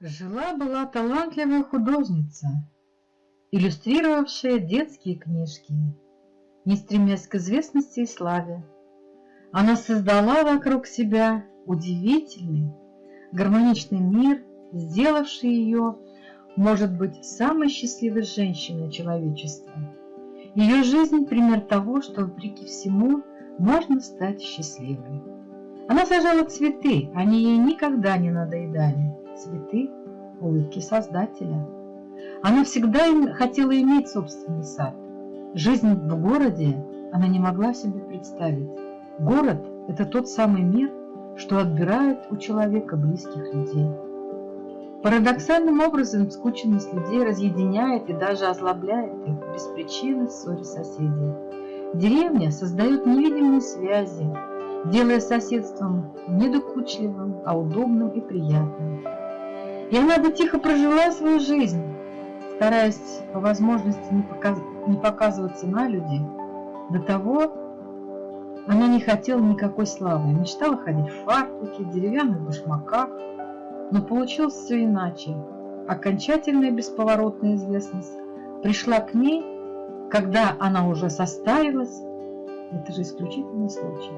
Жила-была талантливая художница, иллюстрировавшая детские книжки, не стремясь к известности и славе. Она создала вокруг себя удивительный, гармоничный мир, сделавший ее, может быть, самой счастливой женщиной человечества. Ее жизнь – пример того, что, вопреки всему, можно стать счастливой. Она сажала цветы, они ей никогда не надоедали цветы улыбки Создателя. Она всегда хотела иметь собственный сад. Жизнь в городе она не могла себе представить. Город – это тот самый мир, что отбирает у человека близких людей. Парадоксальным образом скученность людей разъединяет и даже озлобляет их без причины в ссоре соседей. Деревня создает невидимые связи, делая соседством не докучливым, а удобным и приятным. Она бы тихо прожила свою жизнь, стараясь по возможности не, показ... не показываться на люди. До того она не хотела никакой славы, мечтала ходить в фартуке, деревянных башмаках, но получилось все иначе. Окончательная бесповоротная известность пришла к ней, когда она уже состарилась. Это же исключительный случай.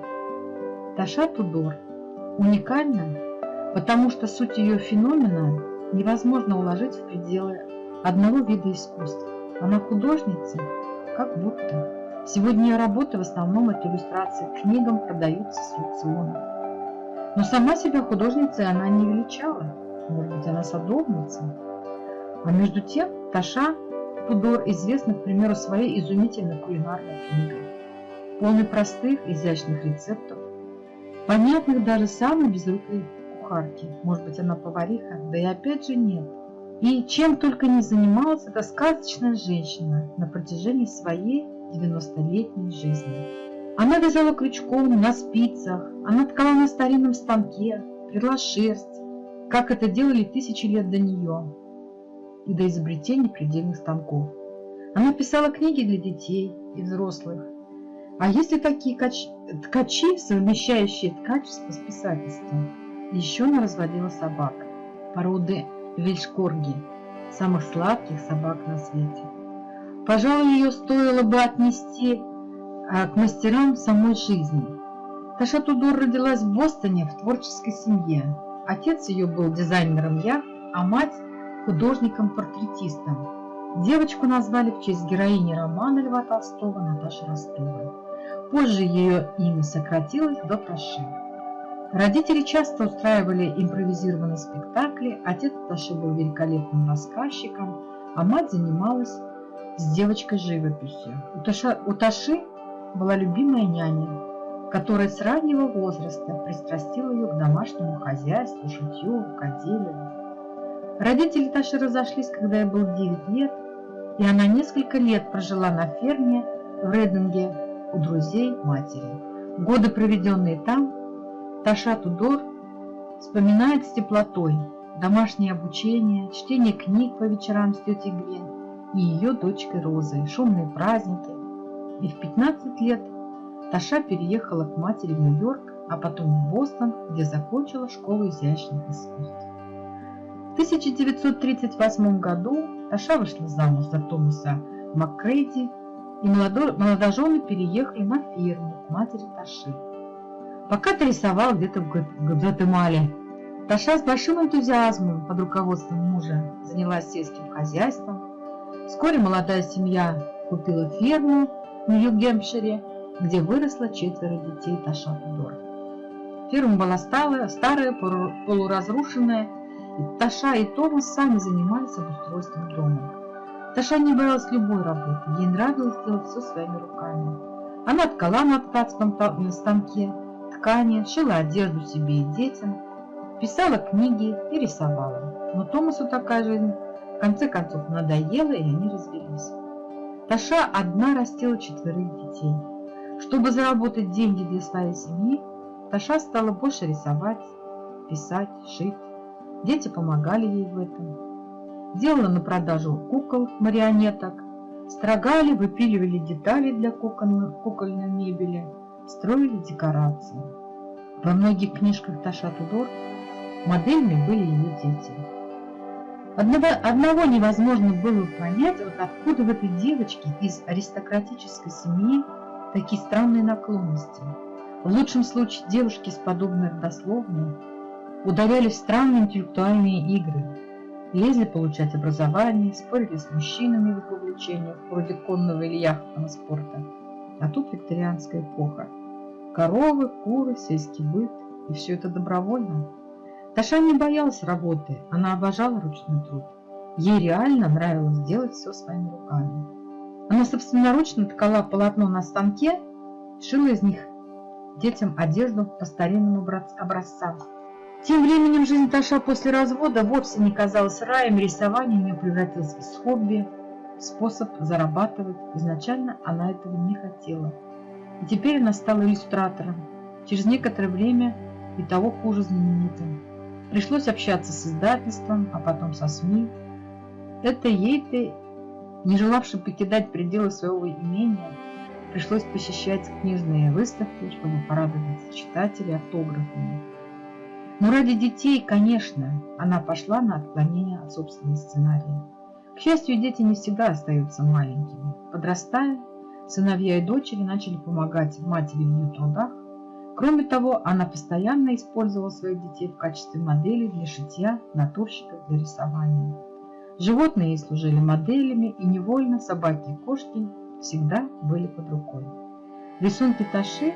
Таша Тудор уникальна потому что суть ее феномена невозможно уложить в пределы одного вида искусства. Она художница, как будто. Сегодня ее работы в основном это иллюстрации к книгам продаются с аукциона. Но сама себя художницей она не величала. Может быть, она садовница. А между тем Таша Тудор известна, к примеру, своей изумительной кулинарной книгой, полной простых, изящных рецептов, понятных даже самой безрукой кухарки. Может быть, она повариха, да и опять же нет. И чем только не занималась эта сказочная женщина на протяжении своей 90-летней жизни. Она вязала крючком на спицах, она ткала на старинном станке, прила шерсть, как это делали тысячи лет до нее и до изобретения предельных станков. Она писала книги для детей и взрослых. А есть ли такие ткачи, совмещающие ткачество с писательством? Еще она разводила собак, породы вельшкорги, самых сладких собак на свете. Пожалуй, ее стоило бы отнести а, к мастерам самой жизни. Таша Тудор родилась в Бостоне в творческой семье. Отец ее был дизайнером яхт, а мать – художником-портретистом. Девочку назвали в честь героини романа Льва Толстого Наташи Ростовой. Позже ее имя сократилось до Таши. Родители часто устраивали импровизированные спектакли, отец Таши был великолепным рассказчиком, а мать занималась с девочкой живописью. У, Таша, у Таши была любимая няня, которая с раннего возраста пристрастила ее к домашнему хозяйству, шитью, рукоделию. Родители Таши разошлись, когда ей было 9 лет, и она несколько лет прожила на ферме в Рединге у друзей матери. Годы, проведенные там, Таша Тудор вспоминает с теплотой домашнее обучение, чтение книг по вечерам с тетей Гвен и ее дочкой Розой, шумные праздники. И в 15 лет Таша переехала к матери в Нью-Йорк, а потом в Бостон, где закончила школу изящных искусств. В 1938 году Таша вышла замуж за Томаса Маккрейди, и молодожены переехали на ферму к матери Таши. Пока ты рисовал где-то в Гватемале, Таша с большим энтузиазмом под руководством мужа занялась сельским хозяйством. Вскоре молодая семья купила ферму в Нью-Гемпшире, где выросло четверо детей Таша Тудор. Ферма была старая, старая, полуразрушенная, и Таша и Томас сами занимались обустройством дома. Таша не боялась любой работы, ей нравилось делать все своими руками. Она ткала на ткацком станке, ткани, шила одежду себе и детям, писала книги и рисовала. Но Томасу такая жизнь в конце концов надоела, и они развелись. Таша одна растила четверых детей. Чтобы заработать деньги для своей семьи, Таша стала больше рисовать, писать, шить. Дети помогали ей в этом. Делала на продажу кукол, марионеток, строгали, выпиливали детали для кукольной мебели – строили декорации. Во многих книжках Таша Тудор моделями были ее дети. Одного, одного невозможно было понять, вот откуда в этой девочке из аристократической семьи такие странные наклонности. В лучшем случае девушки с подобной родословной ударялись в странные интеллектуальные игры, лезли получать образование, спорили с мужчинами в их увлечениях, вроде конного или яхтного спорта. А тут викторианская эпоха. Коровы, куры, сельский быт, и все это добровольно. Таша не боялась работы, она обожала ручной труд. Ей реально нравилось делать все своими руками. Она собственноручно ткала полотно на станке, шила из них детям одежду по старинным образцам. Тем временем жизнь Таша после развода вовсе не казалась раем, рисование у нее превратилось в хобби, способ зарабатывать. Изначально она этого не хотела. И теперь она стала иллюстратором. Через некоторое время и того хуже знаменитым. Пришлось общаться с издательством, а потом со СМИ. Это ей-то, не желавшей покидать пределы своего имения, пришлось посещать книжные выставки, чтобы порадовать читателей автографами. Но ради детей, конечно, она пошла на отклонение от собственного сценария. К счастью, дети не всегда остаются маленькими. Подрастая, сыновья и дочери начали помогать матери в ее трудах, Кроме того, она постоянно использовала своих детей в качестве моделей для шитья, натурщиков для рисования. Животные ей служили моделями, и невольно собаки и кошки всегда были под рукой. Рисунки Таши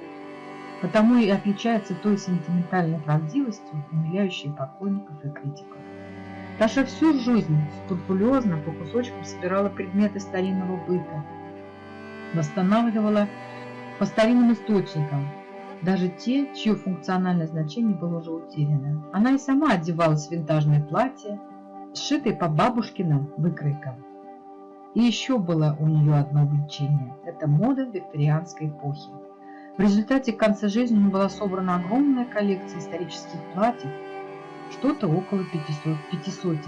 потому и отличаются той сентиментальной правдивостью, умиляющей поклонников и критиков. Таша всю жизнь скрупулезно по кусочкам собирала предметы старинного быта, восстанавливала по старинным источникам, даже те, чье функциональное значение было уже утеряно. Она и сама одевалась в винтажное платье, сшитое по бабушкиным выкройкам. И еще было у нее одно увлечение – это мода викторианской эпохи. В результате к конце жизни у нее была собрана огромная коллекция исторических платьев, что-то около 500, 500.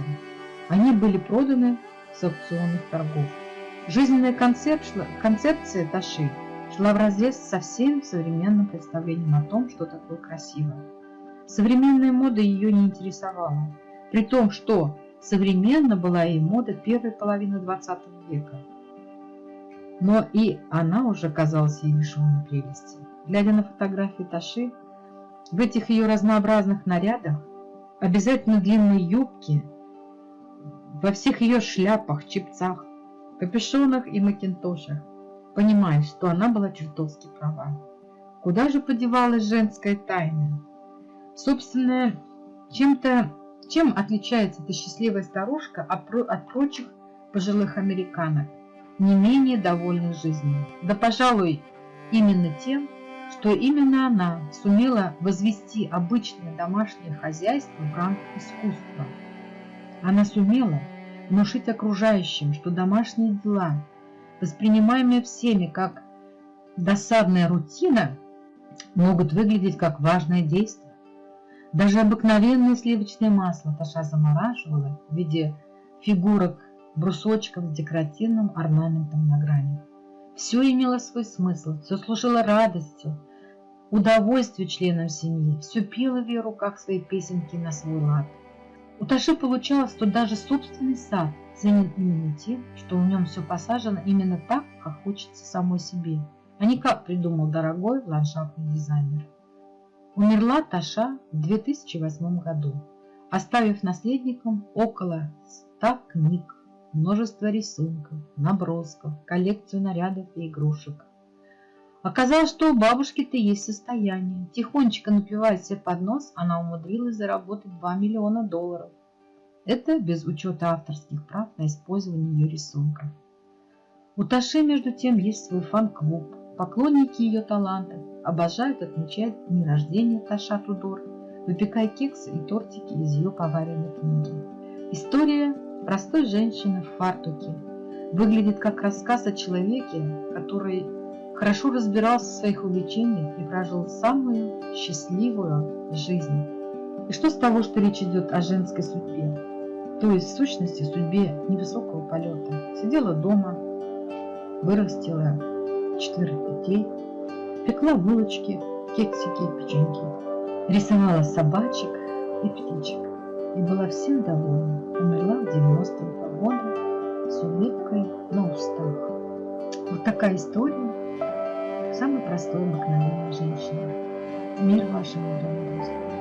Они были проданы с аукционных торгов. Жизненная концепция, концепция Таши шла вразрез со всем современным представлением о том, что такое красиво. Современная мода ее не интересовала, при том, что современно была и мода первой половины 20 века. Но и она уже казалась ей лишенной прелести. Глядя на фотографии Таши, в этих ее разнообразных нарядах, обязательно длинные юбки, во всех ее шляпах, чепцах, капюшонах и макинтошах, понимая, что она была чертовски права. Куда же подевалась женская тайна? Собственно, чем-то, чем отличается эта счастливая старушка от, от прочих пожилых американок, не менее довольных жизнью? Да, пожалуй, именно тем, что именно она сумела возвести обычное домашнее хозяйство в ранг искусства. Она сумела внушить окружающим, что домашние дела – воспринимаемые всеми как досадная рутина, могут выглядеть как важное действие. Даже обыкновенное сливочное масло Таша замораживала в виде фигурок брусочков с декоративным орнаментом на грани. Все имело свой смысл, все служило радостью, удовольствию членам семьи, все пело в ее руках свои песенки на свой лад. У Таши получалось, что даже собственный сад – ценен именно тем, что в нем все посажено именно так, как хочется самой себе, а не как придумал дорогой ландшафтный дизайнер. Умерла Таша в 2008 году, оставив наследникам около 100 книг, множество рисунков, набросков, коллекцию нарядов и игрушек. Оказалось, что у бабушки-то есть состояние. Тихонечко напивая себе под нос, она умудрилась заработать 2 миллиона долларов – это без учета авторских прав на использование ее рисунков. У Таши, между тем, есть свой фан-клуб. Поклонники ее талантов обожают отмечать дни рождения Таша Тудор, выпекая кексы и тортики из ее поваренной книги. История простой женщины в фартуке выглядит как рассказ о человеке, который хорошо разбирался в своих увлечениях и прожил самую счастливую жизнь. И что с того, что речь идет о женской судьбе, то есть в сущности судьбе невысокого полета. Сидела дома, вырастила четверых детей, пекла булочки, кексики и печеньки, рисовала собачек и птичек и была всем довольна. Умерла в 90-м году с улыбкой на устах. Вот такая история самой простой обыкновенной женщины. Мир вашему дому, друзья.